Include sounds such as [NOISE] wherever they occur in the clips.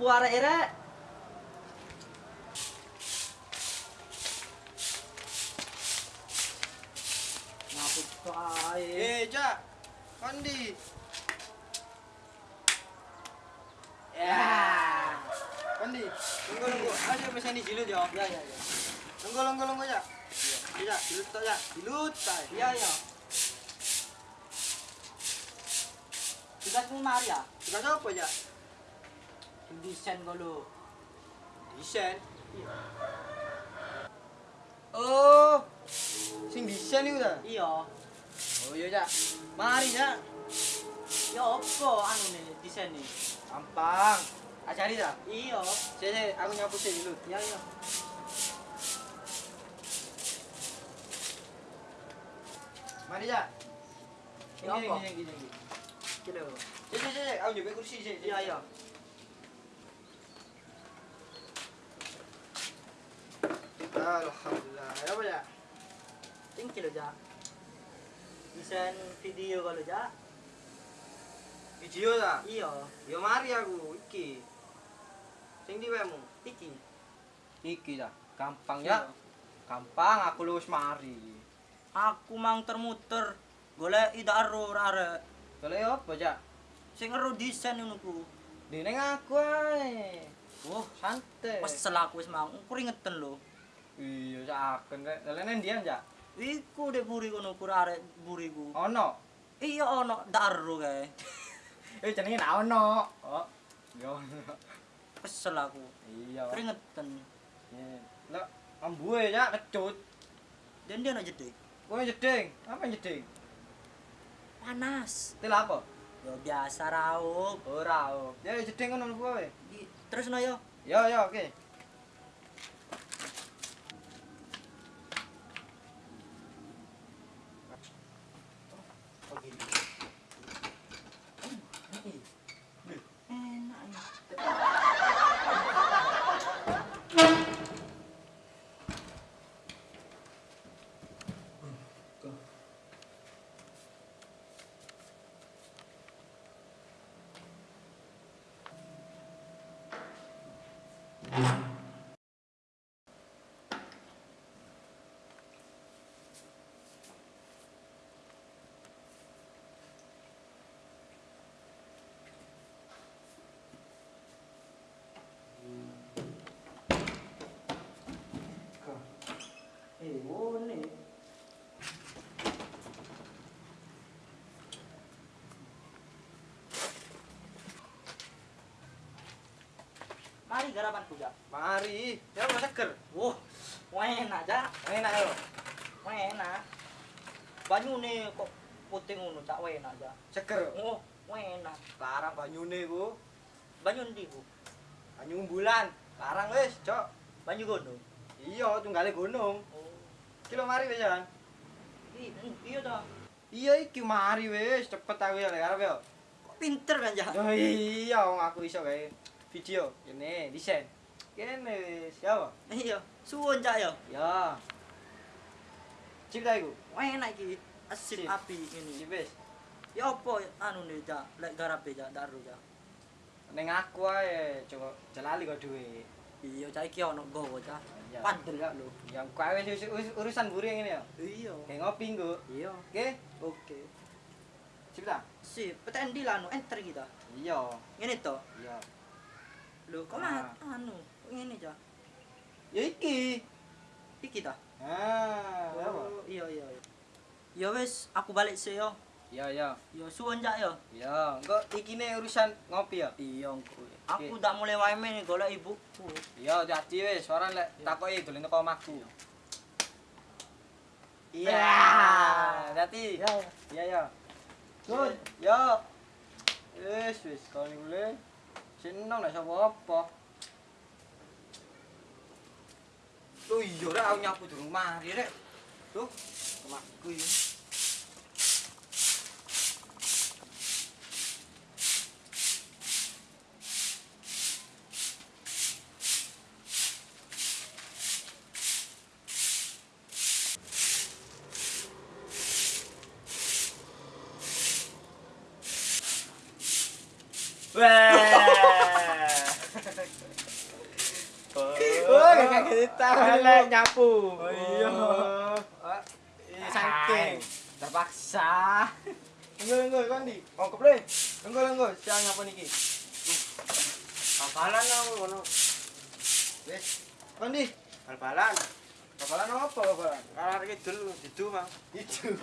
Rek. Nyapu kae. Eh, Cak. Kondi. Ya. Kondi. Tunggu tunggu. Ayo pesen di jilut ya. Ya ya ya. Tunggu tunggu tunggu ya. Iya, jilut tok ya. Jilut tay. Iya ya. Tugasmu mari ya. Tugas apa ya? Desain kalau. Desain. Oh. Sing desain iku ta? Iya. Oh iya, Cak. Mari, Cak. Ya apa anu nih desain nih? Gampang. Ajari ta? Iya. Sik, aku nyapu sik jilut. Ya ya. Mari, Cak. Ya Gini, apa? gini, gini, gini. Kira. Sik, sik, sik, aku nyoba kursi sik. Iya iya. Alhamdulillah. Ya apa, Cak? Tinggi lo ja. Desain video kalau ja. Video ta? Iya. Ya mari aku iki. Sing di wemu. Iki. Iki ta. Gampang Iya. ya. Gampang aku lulus mari. Aku mang termuter golek ida aro arek. Boleh apa, Cak? Sing ero desain ngono ku. Dene aku ae. Wah, Santai. Kesel aku wis mang, keringetan lho. Iya, Cak aken rek. Lene ndian, Cak? Iku dek buri kono kur arek buriku. Ono. Iya ono daro kae. [LAUGHS] Eh jenenge nak ono. Oh. Yo. Kesel aku. Iya. Keringetan. Iya. Lah, ambuhe Cak kecut. Dan dia nak jeding. Kowe jeding. Apa jeding? Panas. Til apa? Ya biasa raup. Ora, oh. Ya jeding ngono kowe. Terus no yo. Ya, ya, oke. Enak. Mari garapan kuda. Mari. Ya ora seger. Wah, enak ja, Enak yo. enak. Banyu nih kok putih ngono cak enak ja. Seger. Oh, enak. Larang banyune ku. Banyu ndi ku? Banyu bulan. Larang wis, Cok. Banyu gunung. Iya, tunggale gunung. Oh. Kilo mari wis, Jan. i- Iya ta. Iya iki mari wis, cepet aku ya arep yo. Kok pinter kan ja. Oh iya, aku iso gawe video. Kene desain. Kene wis, ya apa? Iya, suwun cak ya. Ya. Cip ta iku? Enak iki. Asip Sip. api ini. Wis. Ya apa anu nih ja, lek garape ja daru ja. Ning aku ae, coba jalali kok duwe. Iya cak iki ono gowo ja. Ya. Pandel ya lho. Yang kowe wis urusan buri ngene ya. Iya. Kayak ngopi nggo. Iya. Oke, Oke. cip ta? Si, peten di lanu enter kita. Iya. Ngene to. Iya. Lho, kok Ah. mah anu, ngene ja. Ya iki. Iki ta. Ah, apa? Oh, iya iya. iya. Ya wis, aku balik sih yo. Iya, iya. Ya suwun jak yo. Ya, engko iki ne urusan ngopi ya. Iya engko. Aku dak mulai wae men golek ibuku. Iya, jadi wis, ora lek takoki dolen teko omahku. Iya. Dadi. Ya. Iya, ya. Good. Yo. Wis, wis, kali mulai. xin 신랑 này sao bóp bóp tôi giờ đã ao nhau của tưởng ma thế đấy. Lúc mà cười Wow. Oh, gak kaget Elek nyapu. Oh iya. Ah, iya, saking terpaksa. Enggak, enggak, kan di. Ongkop le. Enggak, enggak, siang apa niki? Kapalan aku ngono. Wes. Kan di. Bal-balan. Kapalan apa kapalan? Kalar kidul didu, Bang. Itu.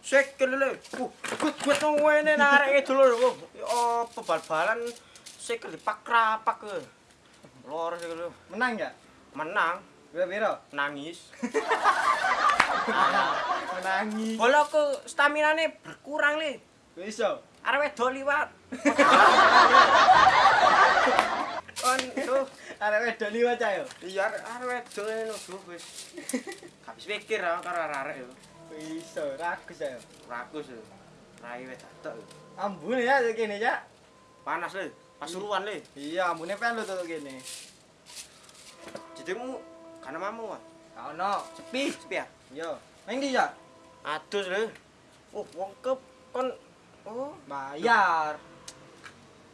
Sek lele. Uh, gut-gut nang wene narik kidul lho. Oh, apa bal-balan sek dipak-rapak Loro sik lu. Menang enggak? Menang. Pira-pira? Nangis. [LAUGHS] Menangis. Bola ku stamina ne berkurang le. Iso. Arep wedok liwat. Kon tuh arep wedok liwat ayo. Iya arep wedok ngono duh wis. Habis pikir ra karo arek yo. Iso, rakus ayo. Rakus. Rai wedok. Ambune ya kene ya. Panas le. Pasuruan le. Iya, ambune pen lho tuh kene. Jadimu kan mamu ah. Ono, sepi. Sepi ya? Yo. Nang ndi ya? Adus le. Oh, wong kep kon oh, Bayar.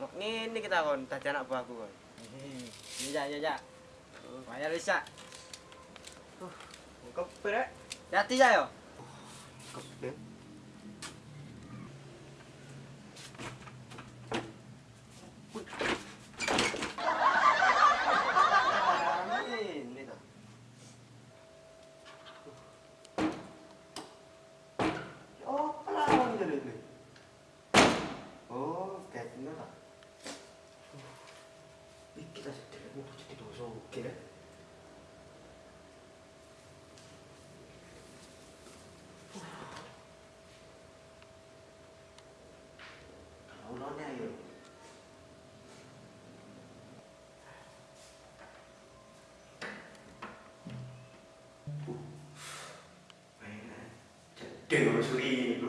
ngene kita kon dadi anak buahku kon. Iya, iya, iya. Bayar bisa. Wong kep rek. Hati ya yo. Kep 누나가 믿기다 싶더래 뭐 어떻게 도서 웃기래 Tengok suri itu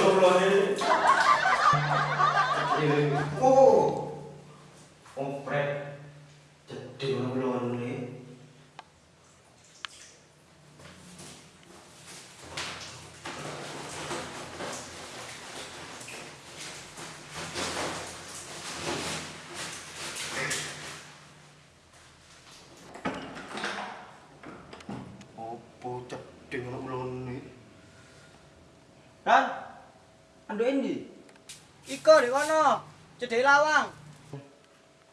전화 불러 왔니? 오! 어, 그래. Opo 전화 불러 왔니? duduin di Iko di kono jadi lawang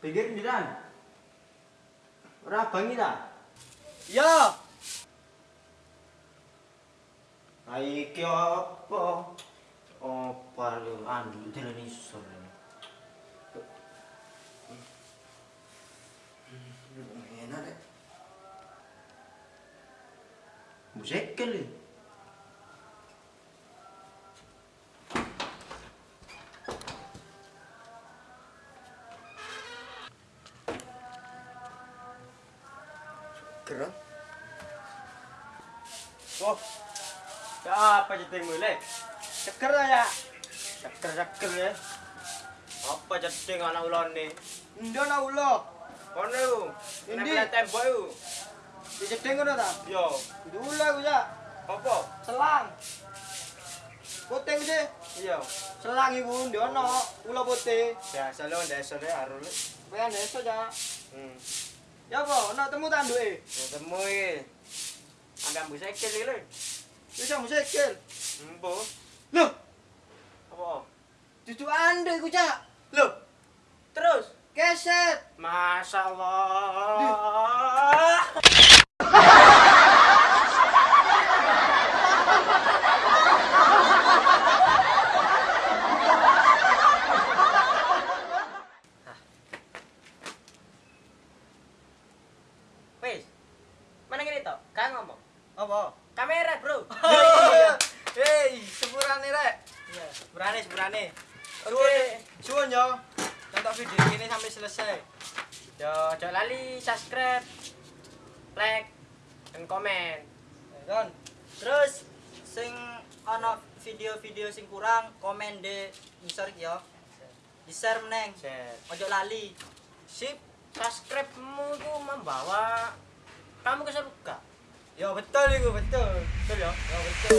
pinggir pinggiran rabang kita iya nah iki apa apa lu anu jalan iso enak deh musik kali Gerak. Oh. Ya apa jadi mulai? Ceker ya. Ceker-ceker ya. Apa jeding anak ulone? Ndo na ulo. Kono iku. Endi? Nempel tembok iku. Dijedeng ngono ta? Yo, Dulu aku ya. apa? Selang. Putih sih. Iya. Selang iku ndi ono ula putih. Biasa lo ndesone arul. Pengen deso ya. Hmm. Ya apa? ana temu tandu ya? Ada temu ya Ada mbu sekel ya lho Bisa mbu sekel? Mbu Loh! Apa? Dudu andu ya kucak Loh! Terus? Keset! Masyaallah. Sepurane. Oke. Suwun yo. Tonton video ini sampai selesai. Yo, jangan lali subscribe, like, dan komen. Kan? Terus sing ana video-video sing kurang komen di iki ya. Di share meneng. Ojo lali. Sip, subscribe-mu itu membawa kamu ke surga. Ya betul iku, betul. Betul ya? Ya betul.